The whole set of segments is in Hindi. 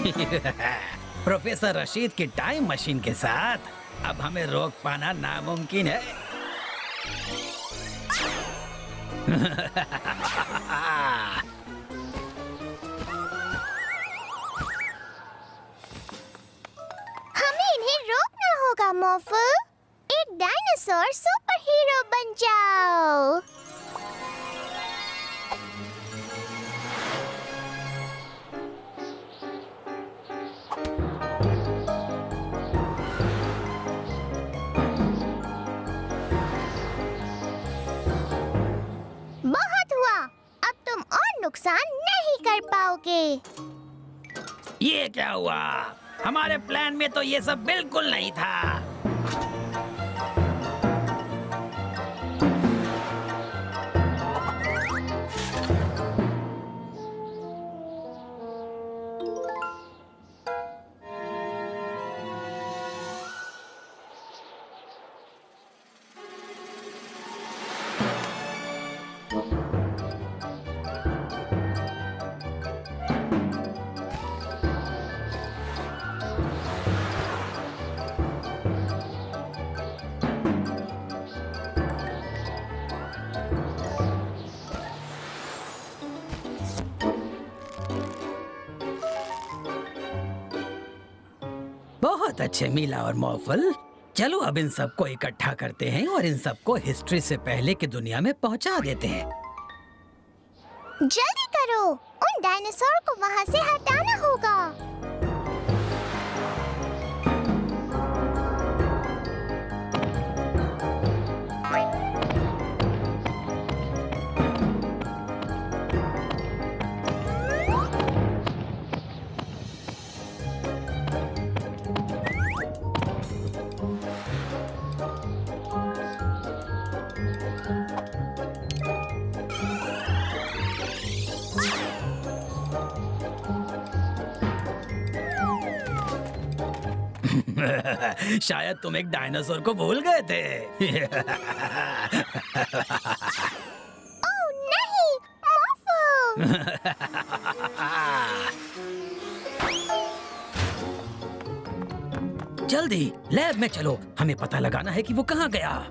प्रोफेसर रशीद की टाइम मशीन के साथ अब हमें रोक पाना नामुमकिन है। हमें इन्हें रोकना होगा, मोफू। एक डायनासोर सुपर हीरो बन जाओ। नुकसान नहीं कर पाओगे। ये क्या हुआ? हमारे प्लान में तो ये सब बिल्कुल नहीं था। बहुत अच्छे, मीला और मौफल। चलो अब इन सबको इकट्ठा करते हैं और इन सबको हिस्ट्री से पहले की दुनिया में पहुँचा देते हैं। जल्दी करो। उन डायनासोर को वहाँ से हटाना होगा। शायद तुम एक डायनासोर को भूल गए थे। ओ नहीं मोफू। जल्दी लैब में चलो। हमें पता लगाना है कि वो कहाँ गया।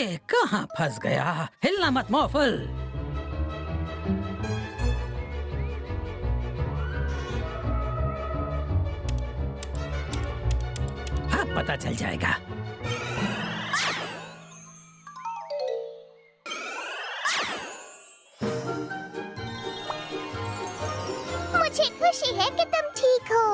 ये कहाँ फंस गया? हिलना मत मौफल अब पता चल जाएगा। मुझे खुशी है कि तुम ठीक हो।